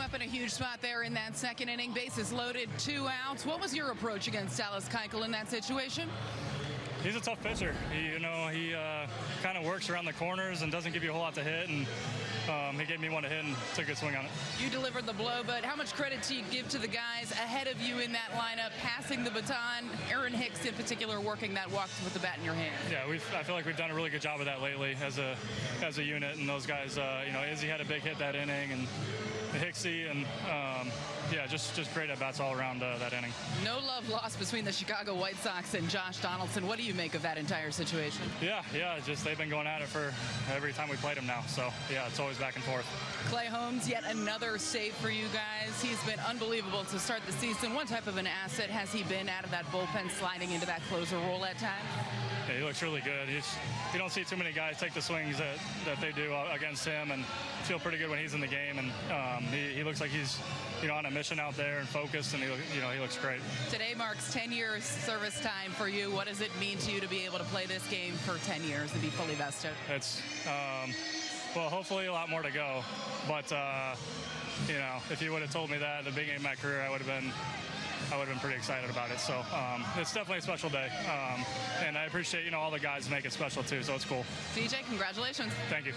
came up in a huge spot there in that second inning. Bases loaded, two outs. What was your approach against Dallas Keuchel in that situation? He's a tough pitcher. He, you know, he uh, kind of works around the corners and doesn't give you a whole lot to hit. And um, he gave me one to hit and took a swing on it. You delivered the blow, but how much credit do you give to the guys ahead of you in that lineup, passing the baton? Aaron Hicks, in particular, working that walk with the bat in your hand. Yeah, we've, I feel like we've done a really good job of that lately as a as a unit. And those guys, uh, you know, Izzy had a big hit that inning, and Hicksy, and um, yeah, just just great at bats all around uh, that inning. No love lost between the Chicago White Sox and Josh Donaldson. What do you make of that entire situation? Yeah, yeah, just they've been going at it for every time we played them now. So yeah, it's always back and forth. Clay Holmes, yet another save for you guys. He's been unbelievable to start the season. What type of an asset has he been out of that bullpen, sliding into that closer role at times? Yeah, he looks really good. He's, you don't see too many guys take the swings that, that they do against him and feel pretty good when he's in the game. And um, he, looks like he's you know on a mission out there and focused, and he you know he looks great. Today marks 10 years service time for you. What does it mean to you to be able to play this game for 10 years and be fully vested? It's um, well, hopefully a lot more to go, but. Uh, you know, if you would have told me that at the beginning of my career, I would have been I would have been pretty excited about it. So um, it's definitely a special day, um, and I appreciate you know all the guys make it special too. So it's cool. DJ, congratulations. Thank you.